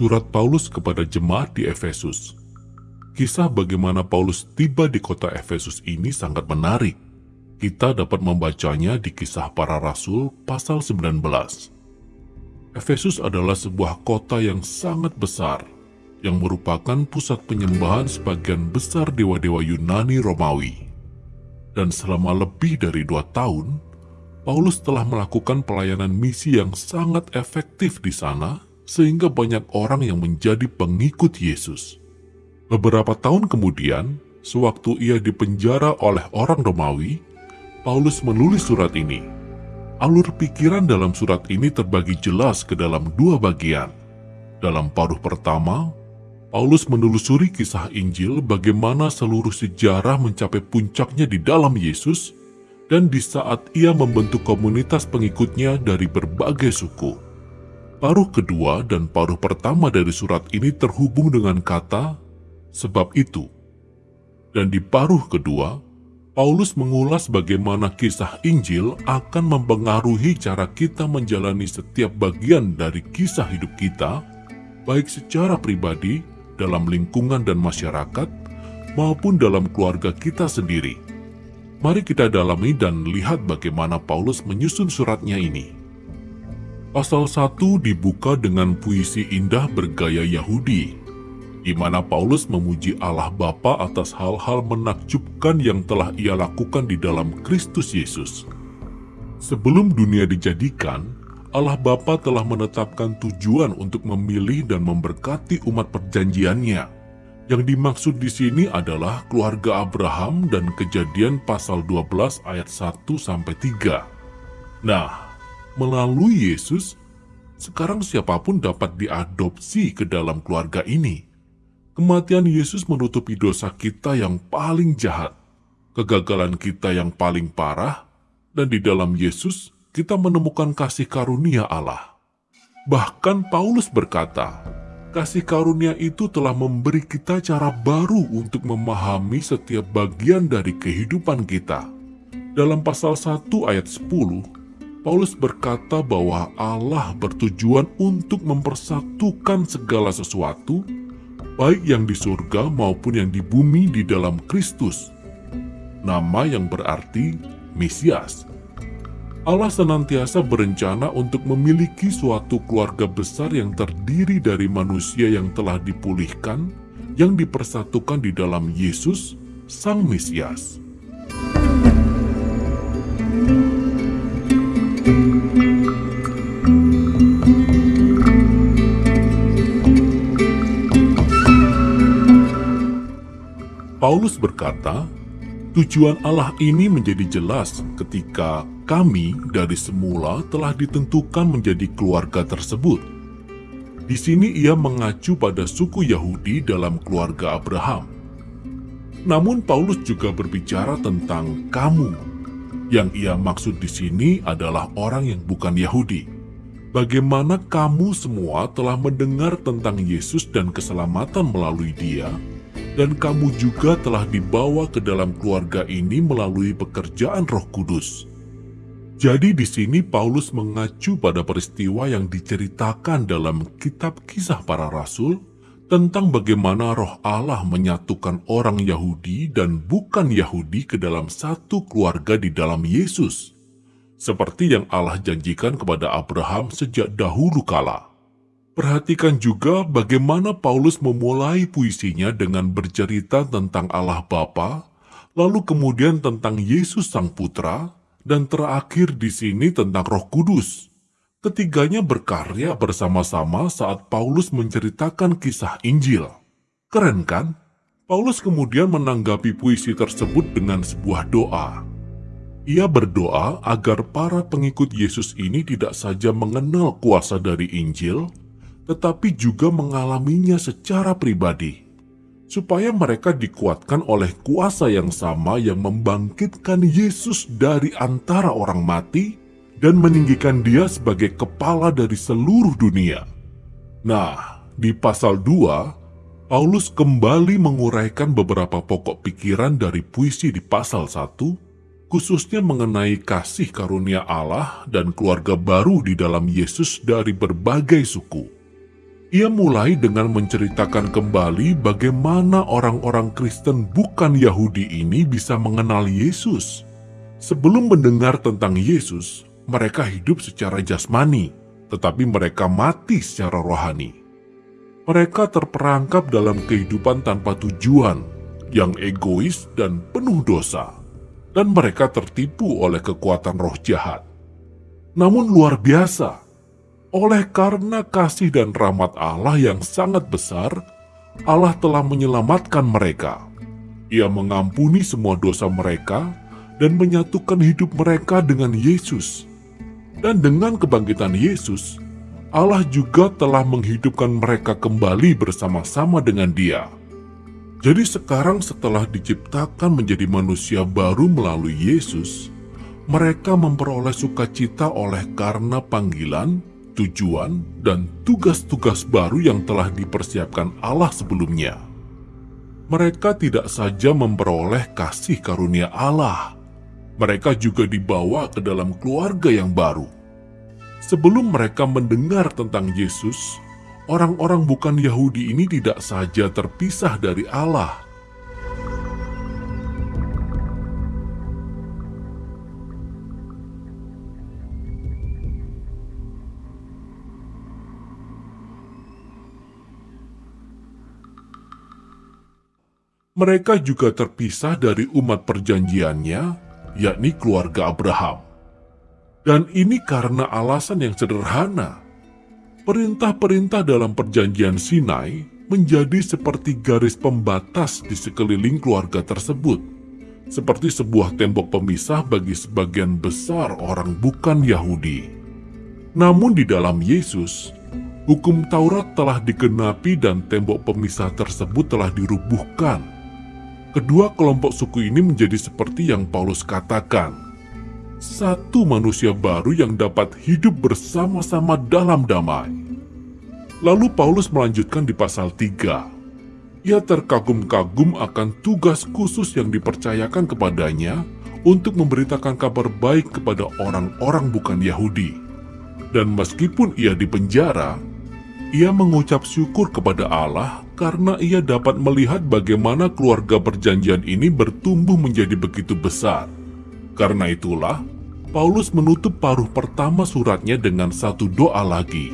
Surat Paulus kepada jemaat di Efesus Kisah bagaimana Paulus tiba di kota Efesus ini sangat menarik. Kita dapat membacanya di kisah para rasul pasal 19. Efesus adalah sebuah kota yang sangat besar, yang merupakan pusat penyembahan sebagian besar dewa-dewa Yunani Romawi. Dan selama lebih dari dua tahun, Paulus telah melakukan pelayanan misi yang sangat efektif di sana, sehingga banyak orang yang menjadi pengikut Yesus. Beberapa tahun kemudian, sewaktu ia dipenjara oleh orang Romawi, Paulus menulis surat ini. Alur pikiran dalam surat ini terbagi jelas ke dalam dua bagian. Dalam paruh pertama, Paulus menelusuri kisah Injil bagaimana seluruh sejarah mencapai puncaknya di dalam Yesus dan di saat ia membentuk komunitas pengikutnya dari berbagai suku. Paruh kedua dan paruh pertama dari surat ini terhubung dengan kata Sebab itu, dan di paruh kedua, Paulus mengulas bagaimana kisah Injil akan mempengaruhi cara kita menjalani setiap bagian dari kisah hidup kita, baik secara pribadi, dalam lingkungan dan masyarakat, maupun dalam keluarga kita sendiri. Mari kita dalami dan lihat bagaimana Paulus menyusun suratnya ini. Pasal 1 dibuka dengan puisi indah bergaya Yahudi di mana Paulus memuji Allah Bapa atas hal-hal menakjubkan yang telah ia lakukan di dalam Kristus Yesus. Sebelum dunia dijadikan, Allah Bapa telah menetapkan tujuan untuk memilih dan memberkati umat perjanjiannya. Yang dimaksud di sini adalah keluarga Abraham dan kejadian pasal 12 ayat 1 sampai 3. Nah, melalui Yesus, sekarang siapa pun dapat diadopsi ke dalam keluarga ini. Kematian Yesus menutupi dosa kita yang paling jahat, kegagalan kita yang paling parah, dan di dalam Yesus kita menemukan kasih karunia Allah. Bahkan Paulus berkata, kasih karunia itu telah memberi kita cara baru untuk memahami setiap bagian dari kehidupan kita. Dalam pasal 1 ayat 10, Paulus berkata bahwa Allah bertujuan untuk mempersatukan segala sesuatu baik yang di surga maupun yang di bumi di dalam Kristus. Nama yang berarti Mesias. Allah senantiasa berencana untuk memiliki suatu keluarga besar yang terdiri dari manusia yang telah dipulihkan, yang dipersatukan di dalam Yesus, Sang Mesias. Paulus berkata, tujuan Allah ini menjadi jelas ketika kami dari semula telah ditentukan menjadi keluarga tersebut. Di sini ia mengacu pada suku Yahudi dalam keluarga Abraham. Namun Paulus juga berbicara tentang kamu. Yang ia maksud di sini adalah orang yang bukan Yahudi. Bagaimana kamu semua telah mendengar tentang Yesus dan keselamatan melalui dia, dan kamu juga telah dibawa ke dalam keluarga ini melalui pekerjaan Roh Kudus. Jadi di sini Paulus mengacu pada peristiwa yang diceritakan dalam kitab kisah para rasul tentang bagaimana roh Allah menyatukan orang Yahudi dan bukan Yahudi ke dalam satu keluarga di dalam Yesus. Seperti yang Allah janjikan kepada Abraham sejak dahulu kala. Perhatikan juga bagaimana Paulus memulai puisinya dengan bercerita tentang Allah Bapa, lalu kemudian tentang Yesus Sang Putra, dan terakhir di sini tentang Roh Kudus. Ketiganya berkarya bersama-sama saat Paulus menceritakan kisah Injil. Keren kan? Paulus kemudian menanggapi puisi tersebut dengan sebuah doa. Ia berdoa agar para pengikut Yesus ini tidak saja mengenal kuasa dari Injil, tetapi juga mengalaminya secara pribadi, supaya mereka dikuatkan oleh kuasa yang sama yang membangkitkan Yesus dari antara orang mati dan meninggikan dia sebagai kepala dari seluruh dunia. Nah, di pasal 2, Paulus kembali menguraikan beberapa pokok pikiran dari puisi di pasal 1, khususnya mengenai kasih karunia Allah dan keluarga baru di dalam Yesus dari berbagai suku. Ia mulai dengan menceritakan kembali bagaimana orang-orang Kristen bukan Yahudi ini bisa mengenal Yesus. Sebelum mendengar tentang Yesus, mereka hidup secara jasmani, tetapi mereka mati secara rohani. Mereka terperangkap dalam kehidupan tanpa tujuan, yang egois dan penuh dosa, dan mereka tertipu oleh kekuatan roh jahat. Namun luar biasa, oleh karena kasih dan rahmat Allah yang sangat besar, Allah telah menyelamatkan mereka. Ia mengampuni semua dosa mereka dan menyatukan hidup mereka dengan Yesus. Dan dengan kebangkitan Yesus, Allah juga telah menghidupkan mereka kembali bersama-sama dengan Dia. Jadi sekarang setelah diciptakan menjadi manusia baru melalui Yesus, mereka memperoleh sukacita oleh karena panggilan, tujuan, dan tugas-tugas baru yang telah dipersiapkan Allah sebelumnya. Mereka tidak saja memperoleh kasih karunia Allah, mereka juga dibawa ke dalam keluarga yang baru. Sebelum mereka mendengar tentang Yesus, orang-orang bukan Yahudi ini tidak saja terpisah dari Allah, mereka juga terpisah dari umat perjanjiannya, yakni keluarga Abraham. Dan ini karena alasan yang sederhana. Perintah-perintah dalam perjanjian Sinai menjadi seperti garis pembatas di sekeliling keluarga tersebut, seperti sebuah tembok pemisah bagi sebagian besar orang bukan Yahudi. Namun di dalam Yesus, hukum Taurat telah digenapi dan tembok pemisah tersebut telah dirubuhkan Kedua kelompok suku ini menjadi seperti yang Paulus katakan, satu manusia baru yang dapat hidup bersama-sama dalam damai. Lalu Paulus melanjutkan di pasal 3. Ia terkagum-kagum akan tugas khusus yang dipercayakan kepadanya untuk memberitakan kabar baik kepada orang-orang bukan Yahudi. Dan meskipun ia dipenjara, ia mengucap syukur kepada Allah karena ia dapat melihat bagaimana keluarga perjanjian ini bertumbuh menjadi begitu besar. Karena itulah, Paulus menutup paruh pertama suratnya dengan satu doa lagi.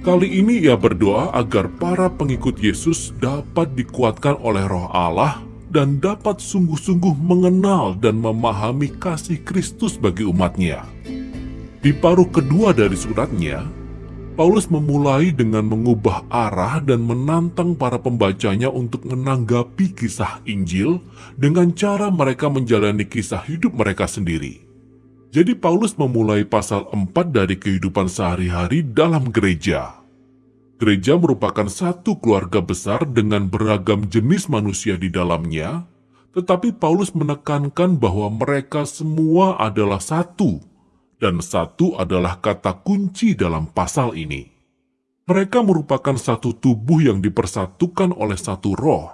Kali ini ia berdoa agar para pengikut Yesus dapat dikuatkan oleh roh Allah dan dapat sungguh-sungguh mengenal dan memahami kasih Kristus bagi umatnya. Di paruh kedua dari suratnya, Paulus memulai dengan mengubah arah dan menantang para pembacanya untuk menanggapi kisah Injil dengan cara mereka menjalani kisah hidup mereka sendiri. Jadi Paulus memulai pasal 4 dari kehidupan sehari-hari dalam gereja. Gereja merupakan satu keluarga besar dengan beragam jenis manusia di dalamnya, tetapi Paulus menekankan bahwa mereka semua adalah satu dan satu adalah kata kunci dalam pasal ini. Mereka merupakan satu tubuh yang dipersatukan oleh satu roh.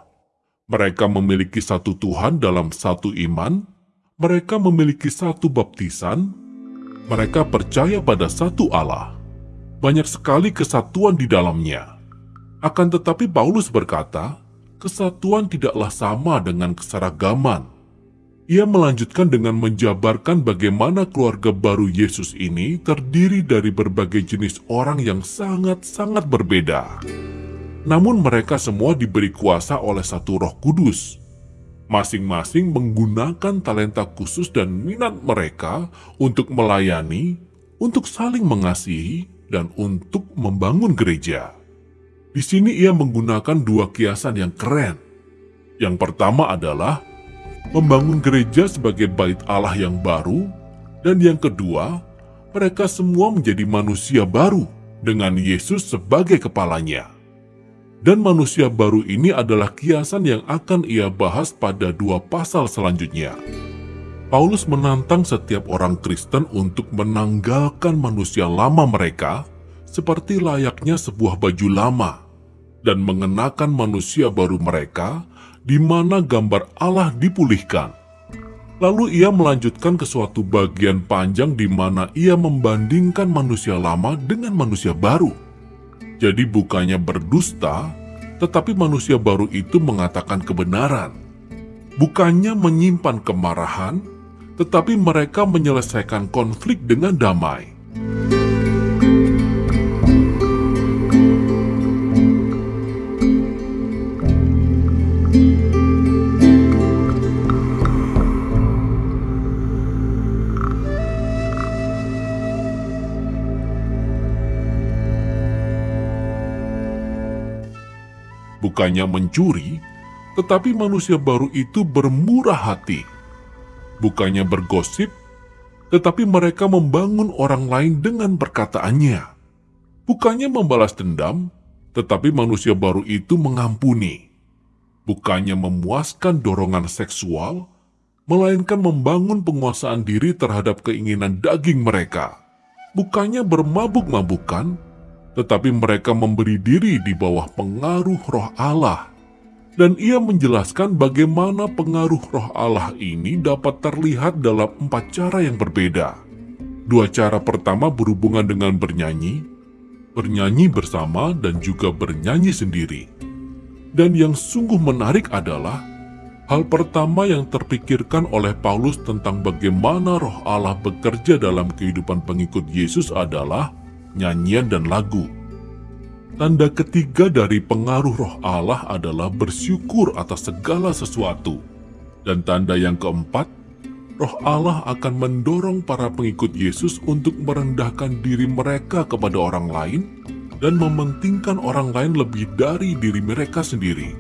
Mereka memiliki satu Tuhan dalam satu iman, mereka memiliki satu baptisan, mereka percaya pada satu Allah. Banyak sekali kesatuan di dalamnya. Akan tetapi Paulus berkata, kesatuan tidaklah sama dengan keseragaman. Ia melanjutkan dengan menjabarkan bagaimana keluarga baru Yesus ini terdiri dari berbagai jenis orang yang sangat-sangat berbeda. Namun mereka semua diberi kuasa oleh satu roh kudus. Masing-masing menggunakan talenta khusus dan minat mereka untuk melayani, untuk saling mengasihi, dan untuk membangun gereja. Di sini ia menggunakan dua kiasan yang keren. Yang pertama adalah membangun gereja sebagai bait Allah yang baru, dan yang kedua, mereka semua menjadi manusia baru dengan Yesus sebagai kepalanya. Dan manusia baru ini adalah kiasan yang akan ia bahas pada dua pasal selanjutnya. Paulus menantang setiap orang Kristen untuk menanggalkan manusia lama mereka seperti layaknya sebuah baju lama dan mengenakan manusia baru mereka di mana gambar Allah dipulihkan. Lalu ia melanjutkan ke suatu bagian panjang di mana ia membandingkan manusia lama dengan manusia baru. Jadi bukannya berdusta, tetapi manusia baru itu mengatakan kebenaran. Bukannya menyimpan kemarahan, tetapi mereka menyelesaikan konflik dengan damai. Bukannya mencuri, tetapi manusia baru itu bermurah hati. Bukannya bergosip, tetapi mereka membangun orang lain dengan perkataannya. Bukannya membalas dendam, tetapi manusia baru itu mengampuni. Bukannya memuaskan dorongan seksual, melainkan membangun penguasaan diri terhadap keinginan daging mereka. Bukannya bermabuk-mabukan, tetapi mereka memberi diri di bawah pengaruh roh Allah. Dan ia menjelaskan bagaimana pengaruh roh Allah ini dapat terlihat dalam empat cara yang berbeda. Dua cara pertama berhubungan dengan bernyanyi, bernyanyi bersama dan juga bernyanyi sendiri. Dan yang sungguh menarik adalah hal pertama yang terpikirkan oleh Paulus tentang bagaimana roh Allah bekerja dalam kehidupan pengikut Yesus adalah nyanyian, dan lagu. Tanda ketiga dari pengaruh roh Allah adalah bersyukur atas segala sesuatu. Dan tanda yang keempat, roh Allah akan mendorong para pengikut Yesus untuk merendahkan diri mereka kepada orang lain dan mementingkan orang lain lebih dari diri mereka sendiri.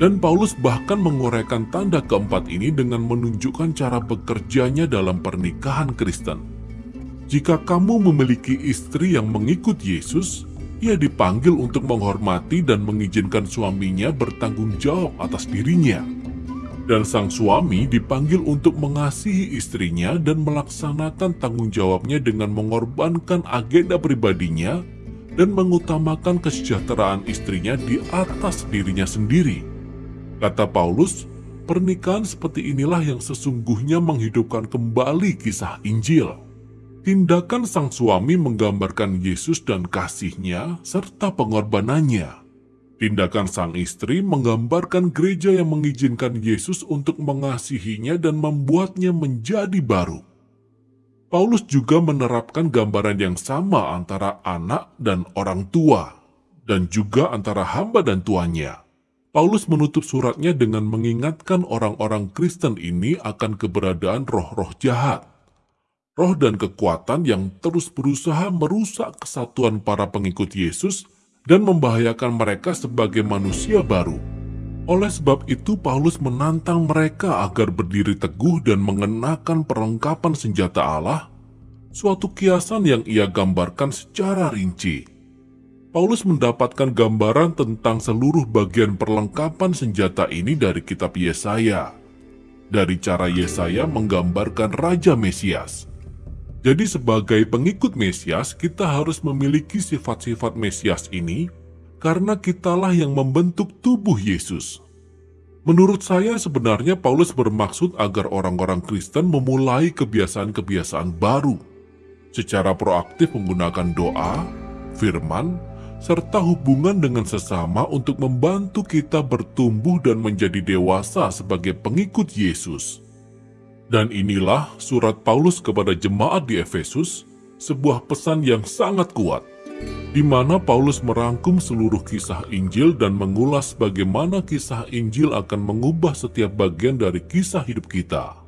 Dan Paulus bahkan menguraikan tanda keempat ini dengan menunjukkan cara bekerjanya dalam pernikahan Kristen. Jika kamu memiliki istri yang mengikut Yesus, ia dipanggil untuk menghormati dan mengizinkan suaminya bertanggung jawab atas dirinya. Dan sang suami dipanggil untuk mengasihi istrinya dan melaksanakan tanggung jawabnya dengan mengorbankan agenda pribadinya dan mengutamakan kesejahteraan istrinya di atas dirinya sendiri. Kata Paulus, pernikahan seperti inilah yang sesungguhnya menghidupkan kembali kisah Injil. Tindakan sang suami menggambarkan Yesus dan kasihnya serta pengorbanannya. Tindakan sang istri menggambarkan gereja yang mengizinkan Yesus untuk mengasihinya dan membuatnya menjadi baru. Paulus juga menerapkan gambaran yang sama antara anak dan orang tua, dan juga antara hamba dan tuannya. Paulus menutup suratnya dengan mengingatkan orang-orang Kristen ini akan keberadaan roh-roh jahat roh dan kekuatan yang terus berusaha merusak kesatuan para pengikut Yesus dan membahayakan mereka sebagai manusia baru. Oleh sebab itu, Paulus menantang mereka agar berdiri teguh dan mengenakan perlengkapan senjata Allah, suatu kiasan yang ia gambarkan secara rinci. Paulus mendapatkan gambaran tentang seluruh bagian perlengkapan senjata ini dari kitab Yesaya. Dari cara Yesaya menggambarkan Raja Mesias, jadi sebagai pengikut Mesias, kita harus memiliki sifat-sifat Mesias ini karena kitalah yang membentuk tubuh Yesus. Menurut saya sebenarnya Paulus bermaksud agar orang-orang Kristen memulai kebiasaan-kebiasaan baru secara proaktif menggunakan doa, firman, serta hubungan dengan sesama untuk membantu kita bertumbuh dan menjadi dewasa sebagai pengikut Yesus. Dan inilah surat Paulus kepada jemaat di Efesus, sebuah pesan yang sangat kuat, di mana Paulus merangkum seluruh kisah Injil dan mengulas bagaimana kisah Injil akan mengubah setiap bagian dari kisah hidup kita.